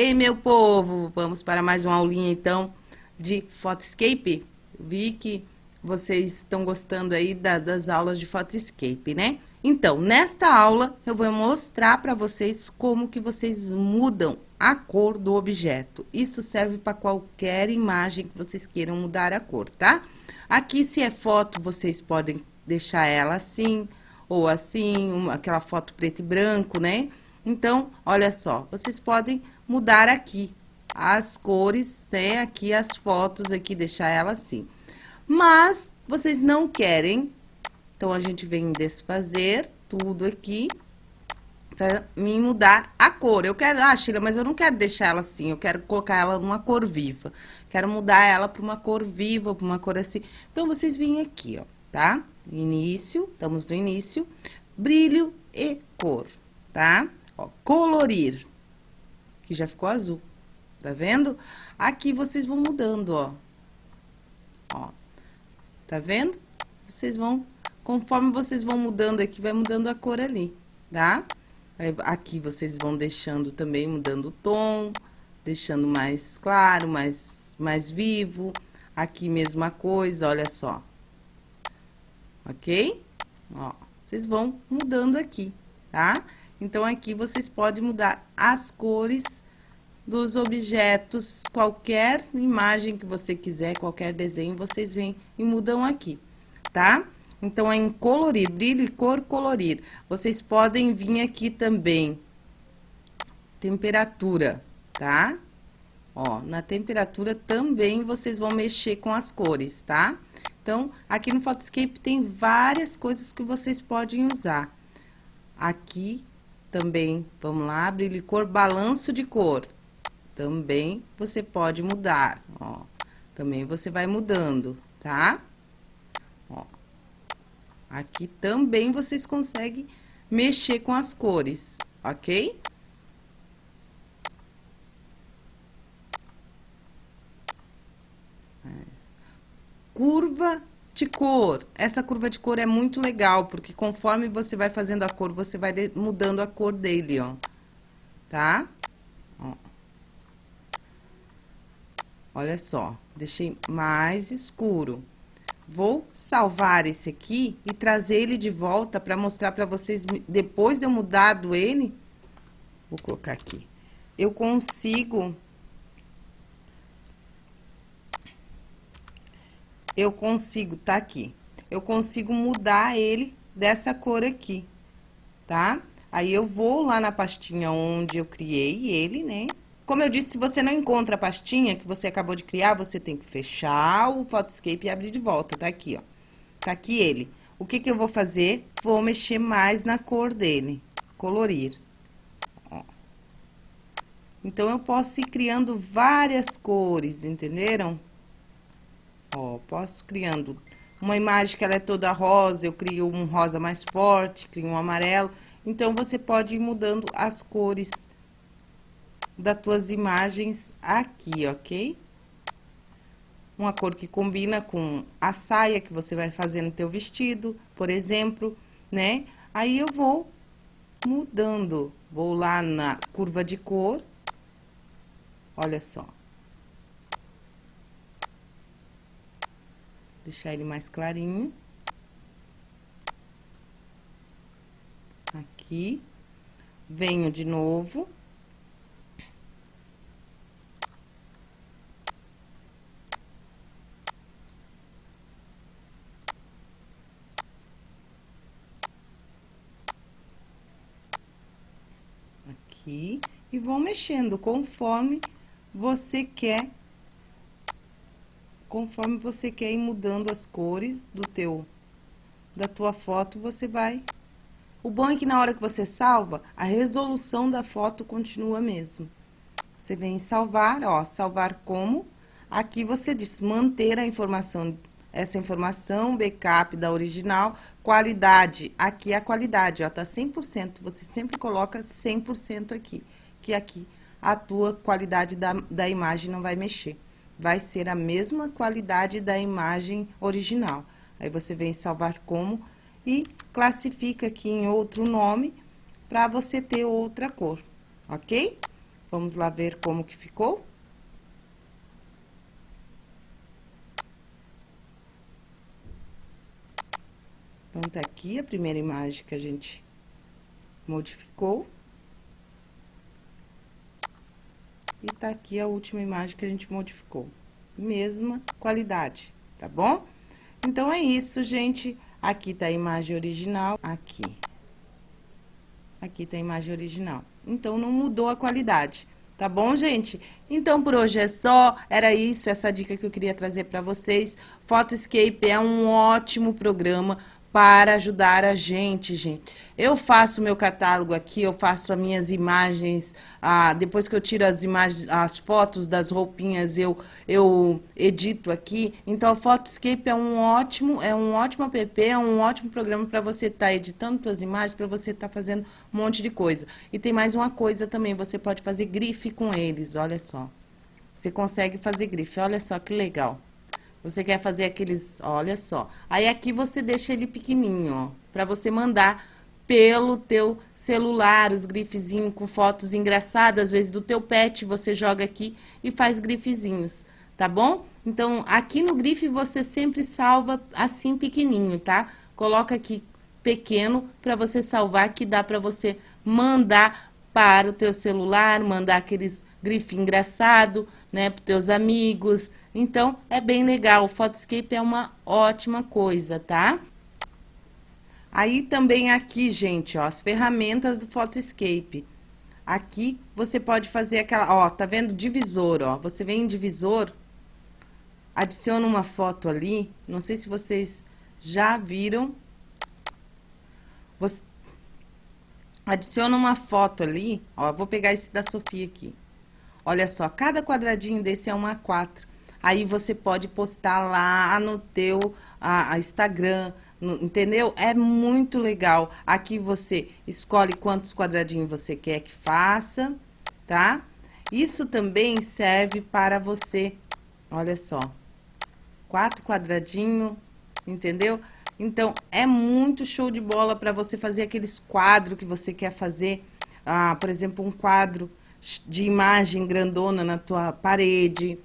Ei, meu povo, vamos para mais uma aulinha, então, de Photoscape. Vi que vocês estão gostando aí da, das aulas de Photoscape, né? Então, nesta aula, eu vou mostrar para vocês como que vocês mudam a cor do objeto. Isso serve para qualquer imagem que vocês queiram mudar a cor, tá? Aqui, se é foto, vocês podem deixar ela assim, ou assim, uma, aquela foto preto e branco, né? Então, olha só, vocês podem mudar aqui as cores, né? Aqui as fotos, aqui, deixar ela assim. Mas, vocês não querem, então, a gente vem desfazer tudo aqui pra mim mudar a cor. Eu quero, ah, Sheila, mas eu não quero deixar ela assim, eu quero colocar ela numa cor viva. Quero mudar ela para uma cor viva, para uma cor assim. Então, vocês vêm aqui, ó, tá? Início, estamos no início, brilho e cor, tá? Ó, colorir que já ficou azul. Tá vendo? Aqui vocês vão mudando, ó. Ó. Tá vendo? Vocês vão, conforme vocês vão mudando aqui, vai mudando a cor ali, tá? Aqui vocês vão deixando também, mudando o tom, deixando mais claro, mais, mais vivo. Aqui mesma coisa, olha só. Ok? Ó, vocês vão mudando aqui, tá? Então, aqui vocês podem mudar as cores dos objetos, qualquer imagem que você quiser, qualquer desenho, vocês vêm e mudam aqui, tá? Então, é em colorir, brilho e cor, colorir. Vocês podem vir aqui também, temperatura, tá? Ó, na temperatura também vocês vão mexer com as cores, tá? Então, aqui no Photoscape tem várias coisas que vocês podem usar. Aqui também, vamos lá, brilho e cor, balanço de cor. Também você pode mudar, ó. Também você vai mudando, tá? Ó. Aqui também vocês conseguem mexer com as cores, ok? É. Curva de cor. Essa curva de cor é muito legal, porque conforme você vai fazendo a cor, você vai mudando a cor dele, ó. Tá? Ó. Olha só, deixei mais escuro. Vou salvar esse aqui e trazer ele de volta para mostrar para vocês, depois de eu mudado ele, vou colocar aqui, eu consigo eu consigo, tá aqui, eu consigo mudar ele dessa cor aqui, tá? Aí, eu vou lá na pastinha onde eu criei ele, né? Como eu disse, se você não encontra a pastinha que você acabou de criar, você tem que fechar o Photoscape e abrir de volta, tá aqui, ó. Tá aqui ele. O que que eu vou fazer? Vou mexer mais na cor dele, colorir. Ó. Então, eu posso ir criando várias cores, entenderam? Ó, posso criando uma imagem que ela é toda rosa, eu crio um rosa mais forte, crio um amarelo. Então, você pode ir mudando as cores das tuas imagens aqui, ok? Uma cor que combina com a saia que você vai fazer no teu vestido, por exemplo, né? Aí, eu vou mudando. Vou lá na curva de cor. Olha só. Deixar ele mais clarinho. Aqui. Venho de novo. Aqui. E vou mexendo conforme você quer conforme você quer ir mudando as cores do teu, da tua foto, você vai... O bom é que na hora que você salva, a resolução da foto continua mesmo. Você vem em salvar, ó, salvar como. Aqui você diz manter a informação, essa informação, backup da original, qualidade. Aqui é a qualidade, ó, tá 100%. Você sempre coloca 100% aqui, que aqui a tua qualidade da, da imagem não vai mexer vai ser a mesma qualidade da imagem original. Aí, você vem salvar como e classifica aqui em outro nome para você ter outra cor, ok? Vamos lá ver como que ficou? Então, tá aqui a primeira imagem que a gente modificou. E tá aqui a última imagem que a gente modificou. Mesma qualidade, tá bom? Então, é isso, gente. Aqui tá a imagem original, aqui. Aqui tá a imagem original. Então, não mudou a qualidade. Tá bom, gente? Então, por hoje é só. Era isso, essa dica que eu queria trazer para vocês. Photoscape é um ótimo programa para ajudar a gente, gente. Eu faço meu catálogo aqui, eu faço as minhas imagens, ah, depois que eu tiro as imagens, as fotos das roupinhas, eu, eu edito aqui. Então, o Photoscape é um ótimo, é um ótimo app, é um ótimo programa para você estar tá editando suas imagens, para você estar tá fazendo um monte de coisa. E tem mais uma coisa também, você pode fazer grife com eles, olha só. Você consegue fazer grife, olha só que legal. Você quer fazer aqueles, olha só. Aí aqui você deixa ele pequenininho, ó, para você mandar pelo teu celular, os grifezinhos com fotos engraçadas, às vezes do teu pet, você joga aqui e faz grifezinhos, tá bom? Então, aqui no grife você sempre salva assim pequenininho, tá? Coloca aqui pequeno para você salvar, que dá para você mandar para o teu celular, mandar aqueles grife engraçado, né, para teus amigos, então, é bem legal, o Photoscape é uma ótima coisa, tá? Aí também aqui, gente, ó, as ferramentas do Photoscape. Aqui você pode fazer aquela, ó, tá vendo? Divisor, ó. Você vem em divisor, adiciona uma foto ali. Não sei se vocês já viram. Você adiciona uma foto ali, ó. Vou pegar esse da Sofia aqui. Olha só, cada quadradinho desse é uma A4. Aí você pode postar lá no teu a, a Instagram, no, entendeu? É muito legal. Aqui você escolhe quantos quadradinhos você quer que faça, tá? Isso também serve para você, olha só, quatro quadradinhos, entendeu? Então, é muito show de bola para você fazer aqueles quadros que você quer fazer. Ah, por exemplo, um quadro de imagem grandona na tua parede,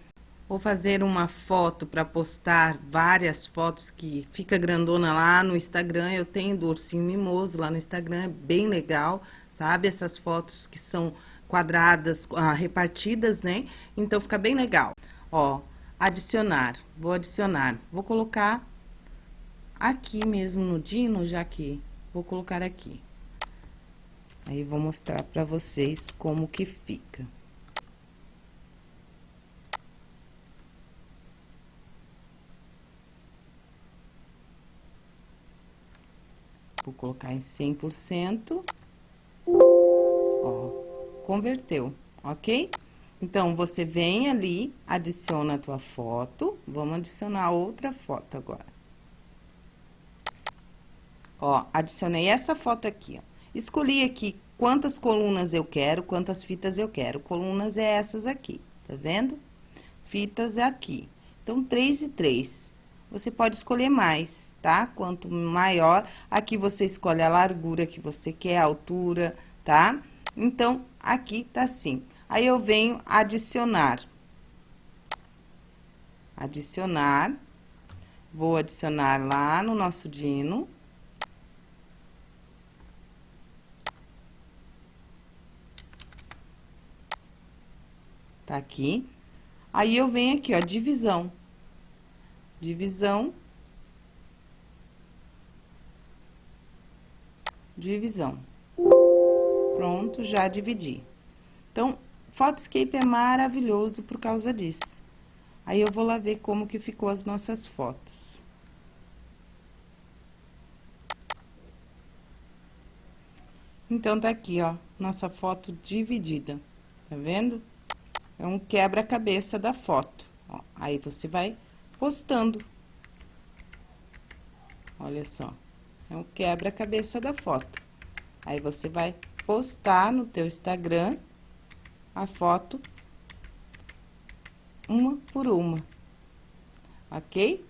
Vou fazer uma foto para postar várias fotos que fica grandona lá no Instagram. Eu tenho do ursinho mimoso lá no Instagram, é bem legal, sabe? Essas fotos que são quadradas, ah, repartidas, né? Então, fica bem legal. Ó, adicionar. Vou adicionar. Vou colocar aqui mesmo no Dino, já que vou colocar aqui. Aí, vou mostrar para vocês como que fica. Vou colocar em 100%. Ó, converteu, ok? Então, você vem ali, adiciona a tua foto. Vamos adicionar outra foto agora. Ó, adicionei essa foto aqui, ó. Escolhi aqui quantas colunas eu quero, quantas fitas eu quero. Colunas é essas aqui, tá vendo? Fitas é aqui. Então, três e três. Você pode escolher mais, tá? Quanto maior, aqui você escolhe a largura que você quer, a altura, tá? Então, aqui tá assim. Aí, eu venho adicionar. Adicionar. Vou adicionar lá no nosso dino. Tá aqui. Aí, eu venho aqui, ó, divisão divisão, divisão. Pronto, já dividi. Então, Photoscape é maravilhoso por causa disso. Aí, eu vou lá ver como que ficou as nossas fotos. Então, tá aqui, ó, nossa foto dividida. Tá vendo? É um quebra-cabeça da foto. Ó, aí, você vai postando. Olha só, é um quebra-cabeça da foto. Aí, você vai postar no teu Instagram a foto uma por uma, ok?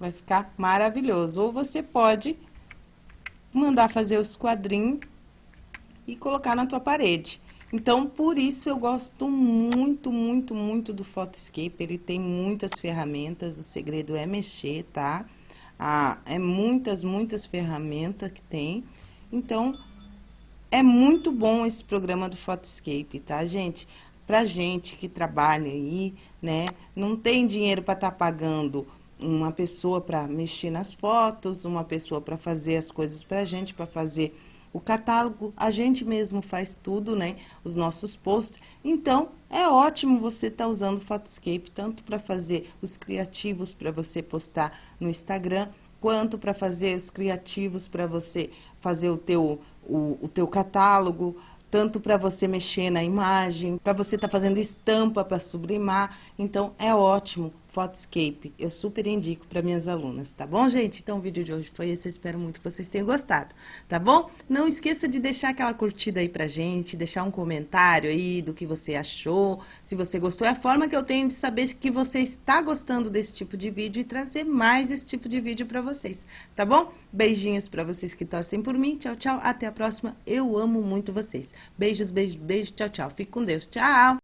Vai ficar maravilhoso. Ou você pode mandar fazer os quadrinhos e colocar na tua parede. Então, por isso eu gosto muito, muito, muito do Photoscape. Ele tem muitas ferramentas, o segredo é mexer, tá? Ah, é muitas, muitas ferramentas que tem. Então, é muito bom esse programa do Photoscape, tá, gente? Pra gente que trabalha aí, né? Não tem dinheiro para estar tá pagando uma pessoa para mexer nas fotos, uma pessoa para fazer as coisas pra gente, para fazer o catálogo, a gente mesmo faz tudo, né? Os nossos posts. Então, é ótimo você estar tá usando o Photoscape, tanto para fazer os criativos para você postar no Instagram, quanto para fazer os criativos para você fazer o teu, o, o teu catálogo, tanto para você mexer na imagem, para você estar tá fazendo estampa para sublimar. Então, é ótimo Photoscape. Eu super indico para minhas alunas, tá bom, gente? Então, o vídeo de hoje foi esse. Eu espero muito que vocês tenham gostado, tá bom? Não esqueça de deixar aquela curtida aí pra gente, deixar um comentário aí do que você achou, se você gostou. É a forma que eu tenho de saber que você está gostando desse tipo de vídeo e trazer mais esse tipo de vídeo para vocês, tá bom? Beijinhos para vocês que torcem por mim. Tchau, tchau. Até a próxima. Eu amo muito vocês. Beijos, beijos, beijos. Tchau, tchau. Fique com Deus. Tchau.